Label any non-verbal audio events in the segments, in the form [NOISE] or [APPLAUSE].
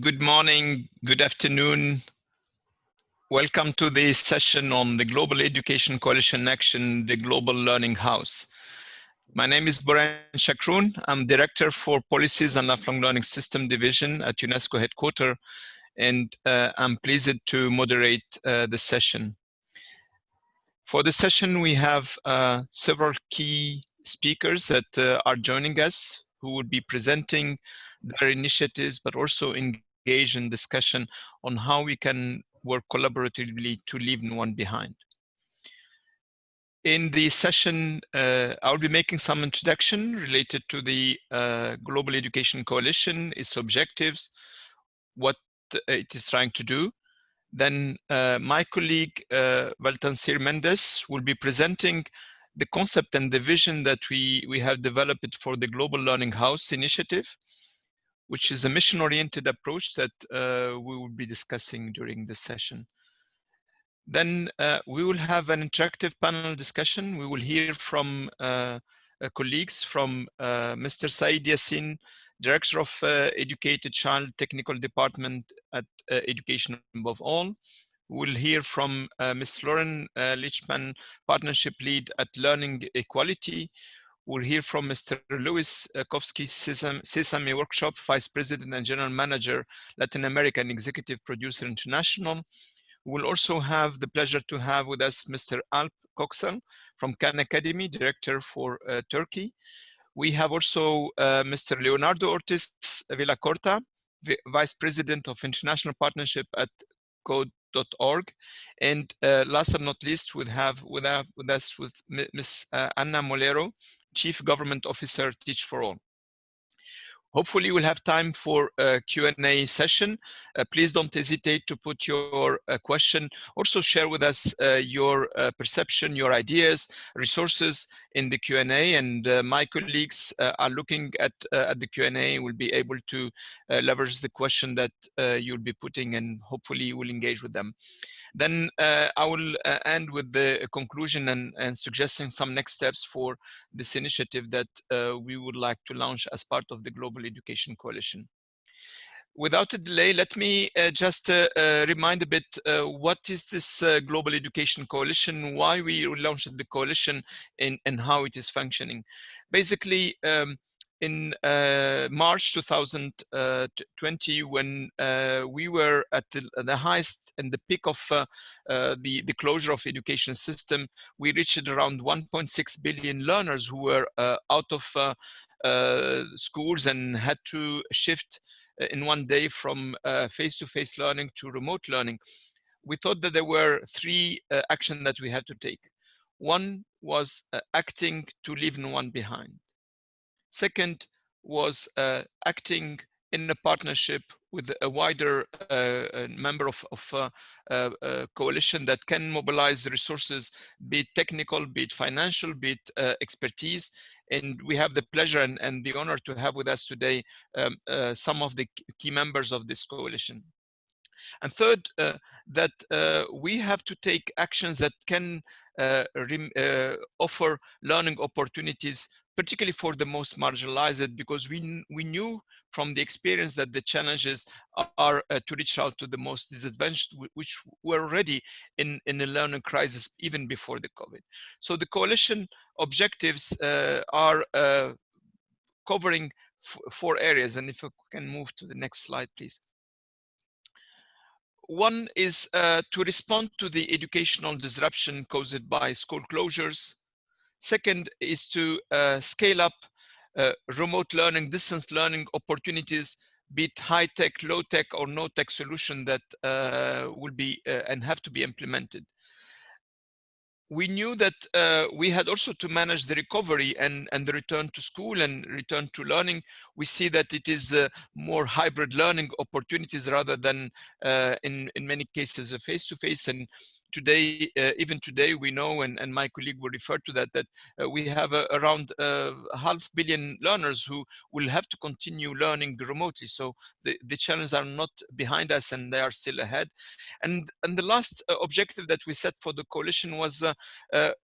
Good morning, good afternoon. Welcome to this session on the Global Education Coalition Action, the Global Learning House. My name is Borhene Chakroun. I'm Director for Policies and Lifelong Learning System Division at UNESCO headquarters, and uh, I'm pleased to moderate uh, the session. For the session, we have uh, several key speakers that uh, are joining us who will be presenting their initiatives, but also engage in discussion on how we can work collaboratively to leave no one behind. In the session, uh, I'll be making some introduction related to the uh, Global Education Coalition, its objectives, what it is trying to do. Then uh, my colleague, uh, Valtencir Mendes, will be presenting the concept and the vision that we, we have developed for the Global Learning House initiative, which is a mission-oriented approach that uh, we will be discussing during the session. Then uh, we will have an interactive panel discussion. We will hear from uh, uh colleagues from uh, Mr. Said Yassin, Director of uh, Educate A Child Technical Department at Education Above All, We'll hear from uh, Ms. Lauren uh, Lichman, Partnership Lead at Learning Equality. We'll hear from Mr. Louis Kowski, Sesame Workshop, Vice President and General Manager, Latin American Executive Producer International. We'll also have the pleasure to have with us Mr. Alp Koksal from Khan Academy, Director for uh, Turkey. We have also uh, Mr. Leonardo Ortiz Villacorta, Vice President of International Partnership at Code org. And uh, last but not least, we have with, our, with us with Ms. Anna Molero, Chief Government Officer, Teach for All. Hopefully we'll have time for a Q&A session. Uh, please don't hesitate to put your uh, question. Also share with us uh, your uh, perception, your ideas, resources in the Q&A and uh, my colleagues uh, are looking at, at the Q&A will be able to leverage the question that you'll be putting and hopefully you will engage with them. Then uh, I will uh, end with the conclusion and, and suggesting some next steps for this initiative that uh, we would like to launch as part of the Global Education Coalition without a delay, let me uh, just uh, uh, remind a bit what is this Global Education Coalition, why we launched the coalition, and, and how it is functioning. Basically, um, in uh, March 2020, when uh, we were at the, the, highest and the peak of uh, uh, the, the closure of education system, we reached around 1.6 billion learners who were uh, out of uh, schools and had to shift Uh, in one day from uh, face-to-face -face learning to remote learning. We thought that there were three uh, actions that we had to take. One was acting to leave no one behind Second was uh, acting in a partnership with a wider uh, member of, of uh, uh, uh, coalition that can mobilize resources, be it technical, be it financial, be it uh, expertise. And we have the pleasure and, and, the honor to have with us today um, some of the key members of this coalition. And third, that we have to take actions that can offer learning opportunities particularly for the most marginalized, because we, we knew from the experience that the challenges are uh, to reach out to the most disadvantaged, which were already in, in a learning crisis even before the COVID. So the coalition objectives uh, are uh, covering four areas. And if we can move to the next slide, please. One is uh, to respond to the educational disruption caused by school closures, Second is to uh, scale up uh, remote learning, distance learning opportunities, be it high tech, low tech, or no tech solution that uh, will be uh, and have to be implemented. We knew that uh, we had also to manage the recovery and, and the return to school and return to learning. We see that it is uh, more hybrid learning opportunities rather than in, in many cases a face-to-face. -face. And today, uh, even today, we know, and, and my colleague will refer to that, that uh, we have uh, around half billion learners who will have to continue learning remotely. So the, the challenges are not behind us and they are still ahead. And, and the last objective that we set for the coalition was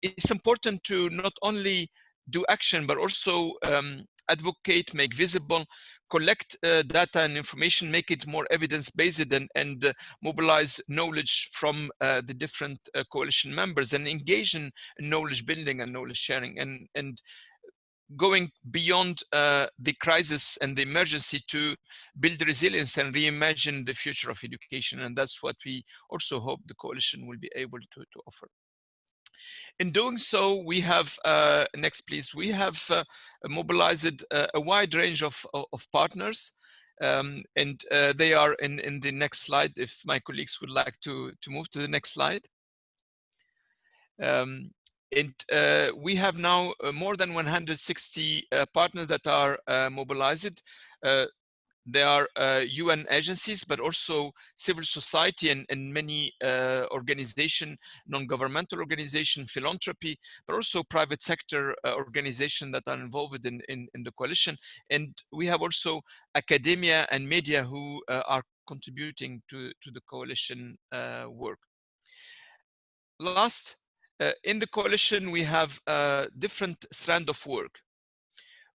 it's important to not only do action, but also um, advocate, make visible collect uh, data and information, make it more evidence-based and, and uh, mobilize knowledge from uh, the different uh, coalition members and engage in knowledge building and knowledge sharing and, and going beyond uh, the crisis and the emergency to build resilience and reimagine the future of education. And that's what we also hope the coalition will be able to, to offer. In doing so, we have, uh, next please, we have uh, mobilized uh, a wide range of, of partners um, and uh, they are in, in the next slide if my colleagues would like to, to move to the next slide. Um, and uh, we have now uh, more than 160 uh, partners that are mobilized. Uh, there are UN uh, agencies, but also civil society and, and many organization, non-governmental organization, philanthropy, but also private sector organization that are involved in, in, in, the coalition. And we have also academia and media who are contributing to, to the coalition work. Last, uh, in the coalition, we have a different strand of work.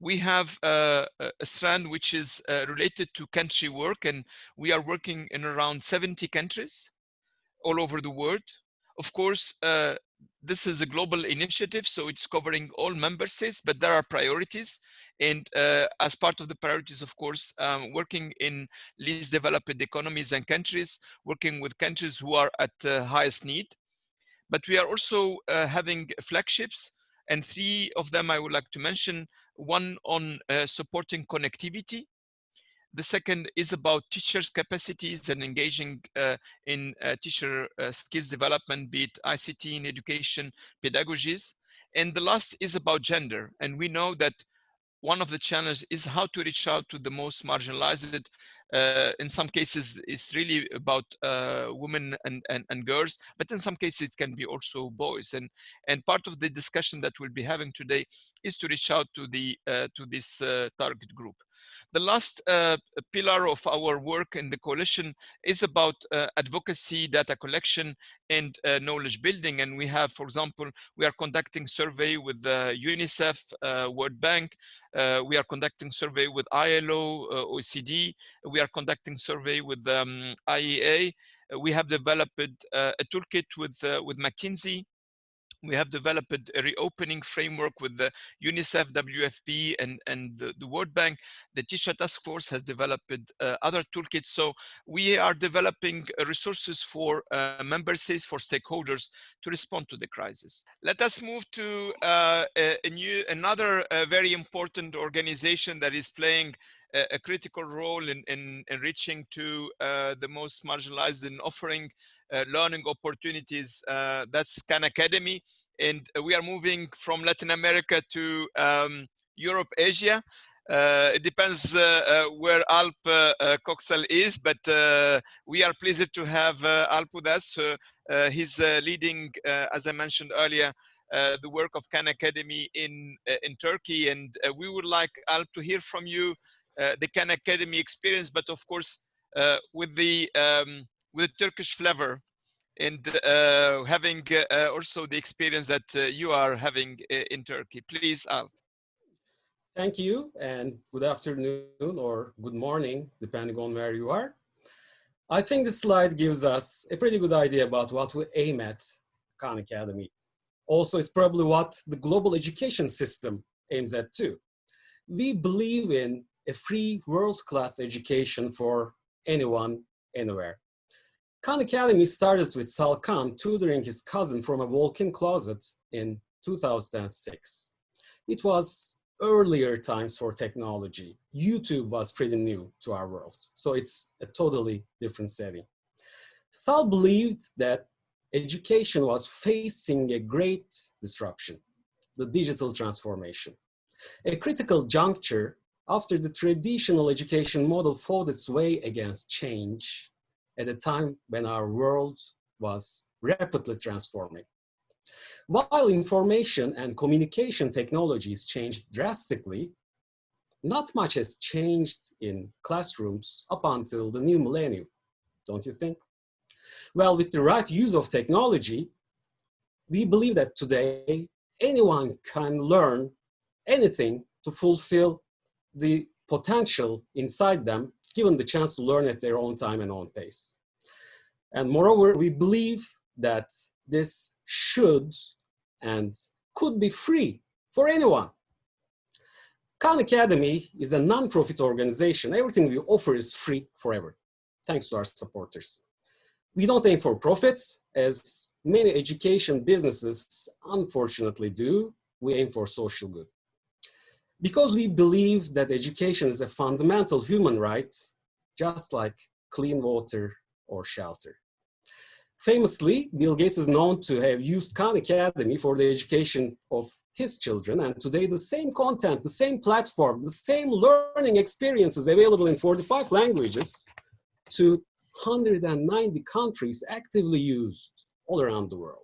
We have uh, a strand which is uh, related to country work, and we are working in around 70 countries all over the world. Of course, uh, this is a global initiative, so it's covering all member states, but there are priorities. And uh, as part of the priorities, of course, um, working in least developed economies and countries, working with countries who are at the highest need, but we are also uh, having flagships and three of them I would like to mention. One on uh, supporting connectivity. The second is about teachers' capacities and engaging uh, in uh, teacher uh, skills development, be it ICT in education, pedagogies. And the last is about gender. And we know that one of the challenges is how to reach out to the most marginalized. Uh, in some cases, it's really about uh, women and, and, and girls, but in some cases it can be also boys. And, and part of the discussion that we'll be having today is to reach out to, the, uh, to this uh, target group. The last uh, pillar of our work in the coalition is about uh, advocacy, data collection, and uh, knowledge building. And we have, for example, we are conducting survey with UNICEF, uh, World Bank. Uh, we are conducting survey with ILO, uh, OECD. We are conducting survey with um, IEA. we have developed a toolkit with, with McKinsey we have developed a reopening framework with the UNICEF, WFP, and, and the, the World Bank. The Teacher Task Force has developed uh, other toolkits. So we are developing uh, resources for uh, member states, for stakeholders to respond to the crisis. Let us move to uh, a, new, another uh, very important organization that is playing a, a critical role in, in, in reaching to uh, the most marginalized and offering Uh, learning opportunities. Uh, that's Khan Academy. And we are moving from Latin America to um, Europe, Asia. Uh, it depends uh, uh, where Alp uh, uh, Koksal is, but we are pleased to have Alp with us. he's leading, as I mentioned earlier, the work of Khan Academy in in Turkey, and we would like Alp to hear from you the Khan Academy experience, but of course with the um, with Turkish flavor and uh, having uh, also the experience that uh, you are having uh, in Turkey. Please, Al. Thank you and good afternoon or good morning, depending on where you are. I think this slide gives us a pretty good idea about what we aim at Khan Academy. Also, it's probably what the global education system aims at too. We believe in a free world-class education for anyone, anywhere. Khan Academy started with Sal Khan tutoring his cousin from a walk-in closet in 2006. It was earlier times for technology. YouTube was pretty new to our world, so it's a totally different setting. Sal believed that education was facing a great disruption, the digital transformation. A critical juncture after the traditional education model fought its way against change at a time when our world was rapidly transforming. While information and communication technologies changed drastically, not much has changed in classrooms up until the new millennium, don't you think? Well, with the right use of technology, we believe that today anyone can learn anything to fulfill the potential inside them, given the chance to learn at their own time and own pace. And moreover, we believe that this should and could be free for anyone. Khan Academy is a non-profit organization. Everything we offer is free forever, thanks to our supporters. We don't aim for profit, as many education businesses unfortunately do. We aim for social good. Because we believe that education is a fundamental human right, just like clean water or shelter. Famously, Bill Gates is known to have used Khan Academy for the education of his children, and today the same content, the same platform, the same learning experiences available in 45 languages to 190 countries actively used all around the world.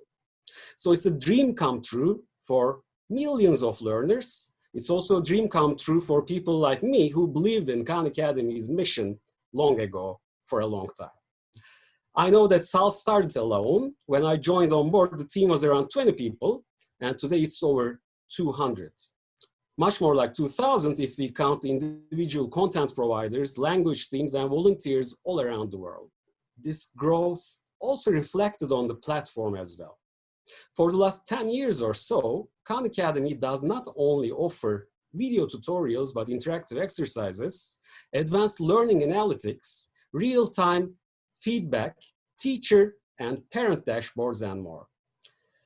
So it's a dream come true for millions of learners. It's also a dream come true for people like me who believed in Khan Academy's mission long ago for a long time. I know that Sal started alone. When I joined on board, the team was around 20 people, and today it's over 200. Much more like 2,000 if we count individual content providers, language teams, and volunteers all around the world. This growth also reflected on the platform as well. For the last 10 years or so, Khan Academy does not only offer video tutorials, but interactive exercises, advanced learning analytics, real-time feedback, teacher and parent dashboards and more.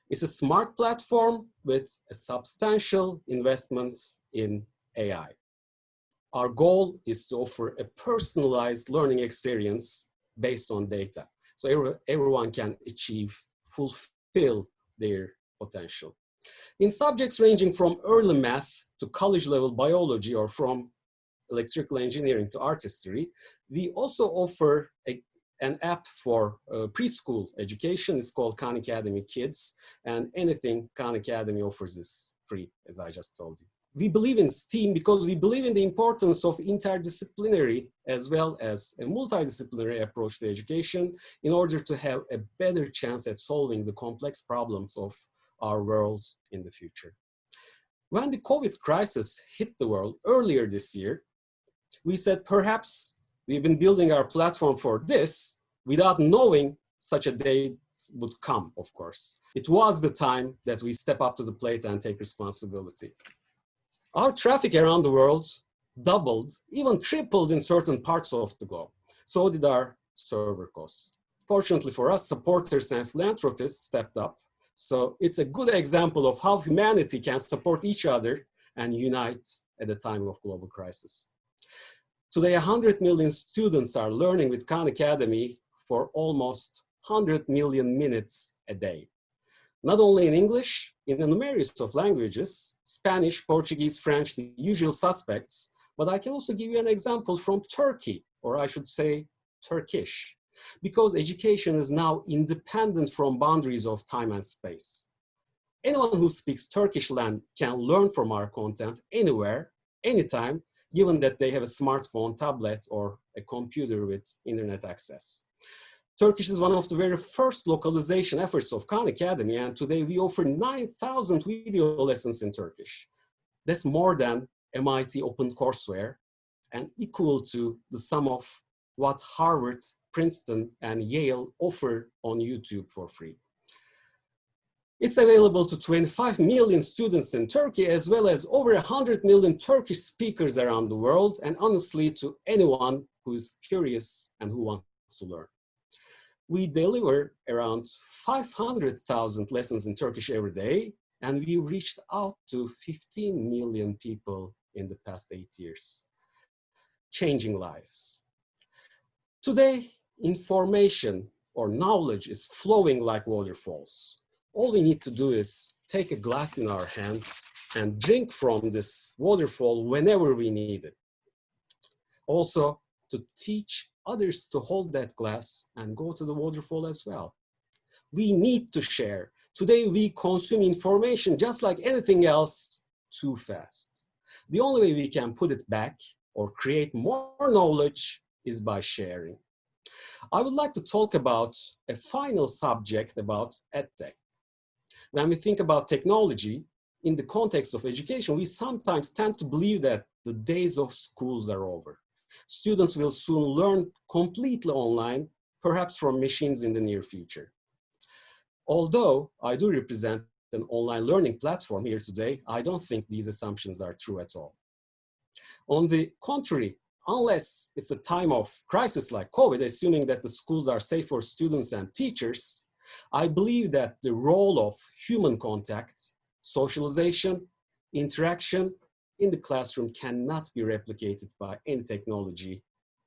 It's a smart platform with a substantial investment in AI. Our goal is to offer a personalized learning experience based on data. So everyone can achieve, fulfill their potential. In subjects ranging from early math to college level biology or from electrical engineering to art history, we also offer a, an app for uh, preschool education. It's called Khan Academy Kids, and anything Khan Academy offers is free, as I just told you. We believe in STEAM because we believe in the importance of interdisciplinary as well as a multidisciplinary approach to education in order to have a better chance at solving the complex problems of our world in the future. When the COVID crisis hit the world earlier this year, we said perhaps we've been building our platform for this without knowing such a day would come, of course. It was the time that we step up to the plate and take responsibility. Our traffic around the world doubled, even tripled in certain parts of the globe. So did our server costs. Fortunately for us, supporters and philanthropists stepped up. So it's a good example of how humanity can support each other and unite at a time of global crisis. Today, 100 million students are learning with Khan Academy for almost 100 million minutes a day. Not only in English, in a numerous of languages, Spanish, Portuguese, French, the usual suspects, but I can also give you an example from Turkey, or I should say Turkish, because education is now independent from boundaries of time and space. Anyone who speaks Turkish land can learn from our content anywhere, anytime, given that they have a smartphone, tablet, or a computer with internet access. Turkish is one of the very first localization efforts of Khan Academy, and today we offer 9,000 video lessons in Turkish. That's more than MIT OpenCourseware and equal to the sum of what Harvard, Princeton, and Yale offer on YouTube for free. It's available to 25 million students in Turkey, as well as over 100 million Turkish speakers around the world, and honestly to anyone who is curious and who wants to learn. We deliver around 500,000 lessons in Turkish every day, and we reached out to 15 million people in the past eight years, changing lives. Today, information or knowledge is flowing like waterfalls all we need to do is take a glass in our hands and drink from this waterfall whenever we need it. Also, to teach others to hold that glass and go to the waterfall as well. We need to share. Today we consume information just like anything else too fast. The only way we can put it back or create more knowledge is by sharing. I would like to talk about a final subject about EdTech. When we think about technology, in the context of education, we sometimes tend to believe that the days of schools are over. Students will soon learn completely online, perhaps from machines in the near future. Although I do represent an online learning platform here today, I don't think these assumptions are true at all. On the contrary, unless it's a time of crisis like COVID, assuming that the schools are safe for students and teachers, I believe that the role of human contact, socialization, interaction in the classroom cannot be replicated by any technology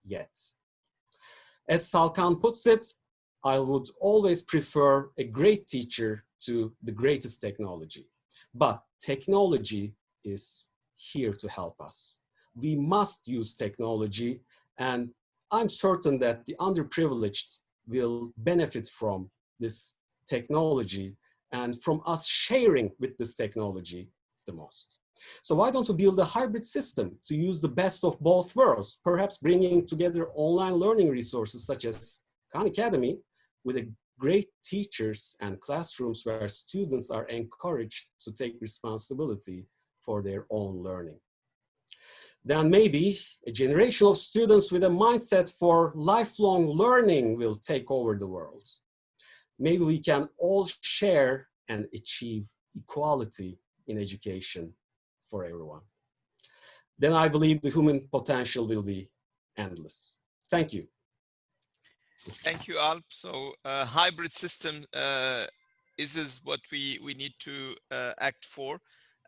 yet. As Sal Khan puts it, I would always prefer a great teacher to the greatest technology. But technology is here to help us. We must use technology and I'm certain that the underprivileged will benefit from this technology and from us sharing with this technology the most. So why don't we build a hybrid system to use the best of both worlds, perhaps bringing together online learning resources such as Khan Academy with a great teachers and classrooms where students are encouraged to take responsibility for their own learning. Then maybe a generation of students with a mindset for lifelong learning will take over the world. Maybe we can all share and achieve equality in education for everyone. Then I believe the human potential will be endless. Thank you. Thank you, Alp. So uh, hybrid system uh, is, is what we, we need to uh, act for.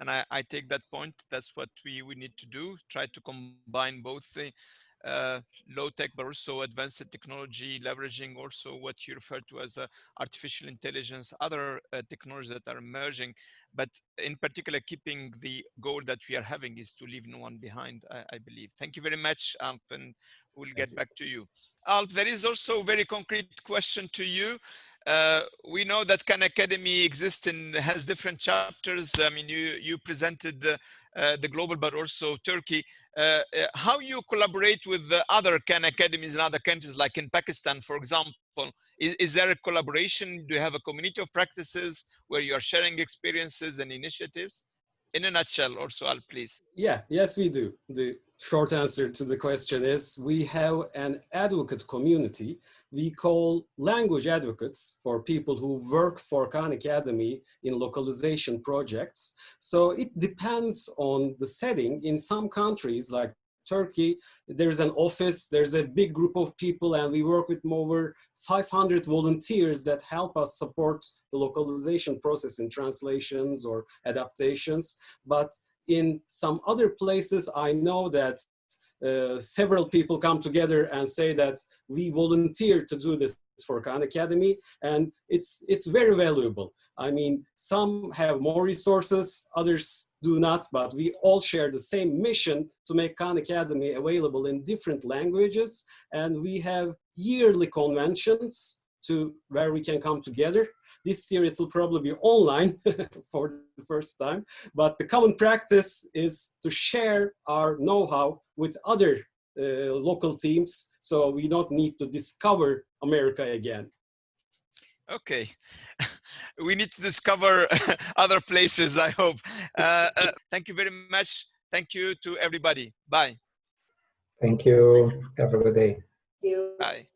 And I, I take that point. That's what we, we need to do. Try to combine both the uh, low tech, but also advanced technology, leveraging also what you refer to as uh, artificial intelligence, other uh, technologies that are emerging, but in particular, keeping the goal that we are having is to leave no one behind, I, I believe. Thank you very much, Alp, and we'll get back to you. Alp, there is also a very concrete question to you. Uh, we know that Khan Academy exists and has different chapters. I mean, you you presented the, uh, the global, but also Turkey. Uh, uh how you collaborate with the other Khan Academies in other countries, like in Pakistan, for example? Is, is there a collaboration? Do you have a community of practices where you are sharing experiences and initiatives? In a nutshell, also, Al, please. Yeah, yes, we do. The short answer to the question is we have an advocate community we call language advocates for people who work for Khan Academy in localization projects. So it depends on the setting. In some countries like Turkey, there's an office, there's a big group of people and we work with over 500 volunteers that help us support the localization process in translations or adaptations. But in some other places, I know that uh, several people come together and say that we volunteer to do this for Khan Academy and it's it's very valuable. I mean, some have more resources, others do not, but we all share the same mission to make Khan Academy available in different languages and we have yearly conventions to where we can come together this year it will probably be online [LAUGHS] for the first time, but the common practice is to share our know-how with other uh, local teams so we don't need to discover America again. Okay, [LAUGHS] we need to discover [LAUGHS] other places, I hope. Uh, uh, thank you very much. Thank you to everybody. Bye. Thank you. Have a good day. You. Bye.